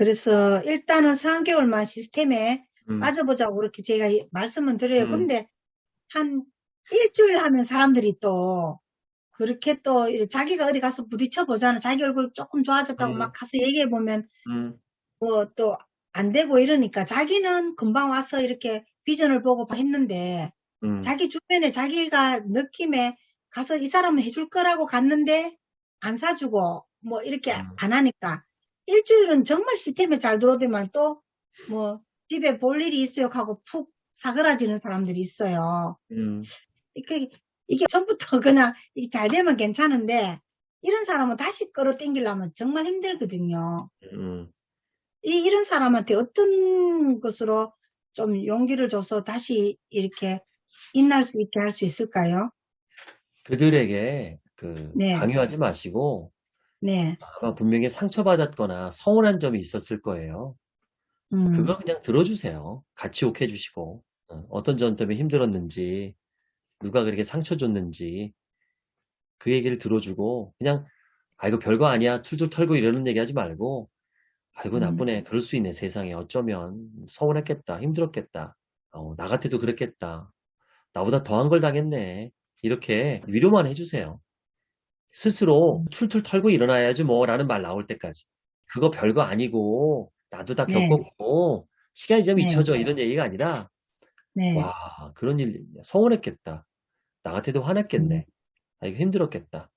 그래서 일단은 3개월만 시스템에 음. 빠져보자고 그렇게 제가 이- 말씀은 드려요. 음. 근데 한 일주일 하면 사람들이 또 그렇게 또 자기가 어디 가서 부딪혀 보잖아. 자기 얼굴 조금 좋아졌다고 음. 막 가서 얘기해 보면 음. 뭐또 안 되고 이러니까 자기는 금방 와서 이렇게 비전을 보고 했는데 음. 자기 주변에 자기가 느낌에 가서 이 사람은 해줄 거라고 갔는데 안 사주고 뭐 이렇게 음. 안 하니까 일주일은 정말 시스템에 잘 들어오더만 또 뭐 집에 볼 일이 있어요 하고 푹 사그라지는 사람들이 있어요. 음. 이게, 이게 처음부터 그냥 이게 잘 되면 괜찮은데 이런 사람은 다시 끌어당기려면 정말 힘들거든요. 음. 이, 이런 사람한테 어떤 것으로 좀 용기를 줘서 다시 이렇게 인날 수 있게 할 수 있을까요? 그들에게 그 네. 강요하지 마시고 네. 아마 분명히 상처받았거나 서운한 점이 있었을 거예요. 음, 그거 그냥 들어주세요. 같이 욱해 주시고. 어, 어떤 점 때문에 힘들었는지 누가 그렇게 상처 줬는지 그 얘기를 들어주고 그냥 아이고 별거 아니야. 툴툴 털고 이러는 얘기 하지 말고 아이고 음. 나쁘네. 그럴 수 있네 세상에. 어쩌면 서운했겠다 힘들었겠다. 어, 나 같아도 그랬겠다. 나보다 더한 걸 당했네. 이렇게 위로만 해주세요 스스로 툴툴 털고 일어나야지 뭐 라는 말 나올 때까지. 그거 별거 아니고 나도 다 네. 겪었고 시간이 좀 네. 잊혀져 이런 얘기가 아니라 네. 와 그런 일 서운했겠다. 나 같아도 화냈겠네. 아 이거 힘들었겠다.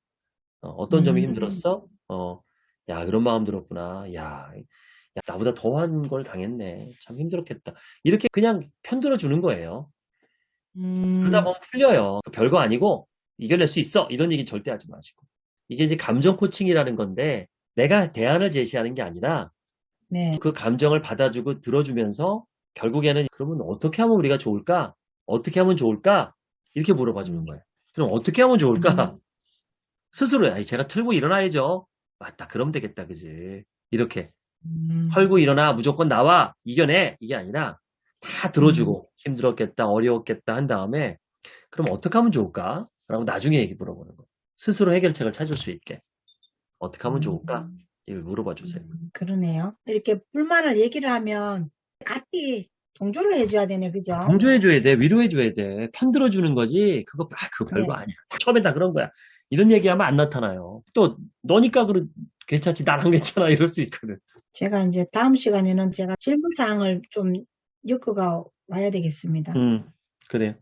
어, 떤 점이 음. 힘들었어? 어, 야 그런 마음 들었구나. 야, 야, 나보다 더한 걸 당했네. 참 힘들었겠다. 이렇게 그냥 편들어 주는 거예요. 음, 그러다 보면 풀려요. 그 별거 아니고 이겨낼 수 있어 이런 얘기 절대 하지 마시고 이게 이제 감정 코칭이라는 건데 내가 대안을 제시하는 게 아니라 네. 그 감정을 받아주고 들어주면서 결국에는 그러면 어떻게 하면 우리가 좋을까? 어떻게 하면 좋을까? 이렇게 물어봐 주는 거예요. 그럼 어떻게 하면 좋을까? 음. 스스로 아니 제가 털고 일어나야죠. 맞다. 그럼 되겠다. 그지? 이렇게 음, 털고 일어나 무조건 나와 이겨내 이게 아니라 다 들어주고 힘들었겠다 어려웠겠다 한 다음에 그럼 어떻게 하면 좋을까? 라고 나중에 얘기 물어보는 거예요. 스스로 해결책을 찾을 수 있게 어떻게 하면 좋을까? 이걸 물어봐 주세요. 음, 그러네요. 이렇게 불만을 얘기를 하면 같이 동조를 해줘야 되네, 그죠? 강조해줘야 돼, 위로해줘야 돼, 편들어주는 거지. 그거 아 그거 별거 네. 아니야. 처음엔 다 그런 거야. 이런 얘기하면 안 나타나요. 또 너니까 그래 괜찮지, 난안 괜찮아 이럴 수 있거든. 제가 이제 다음 시간에는 제가 질문사항을 좀 엮어가 와야 되겠습니다. 음, 그래.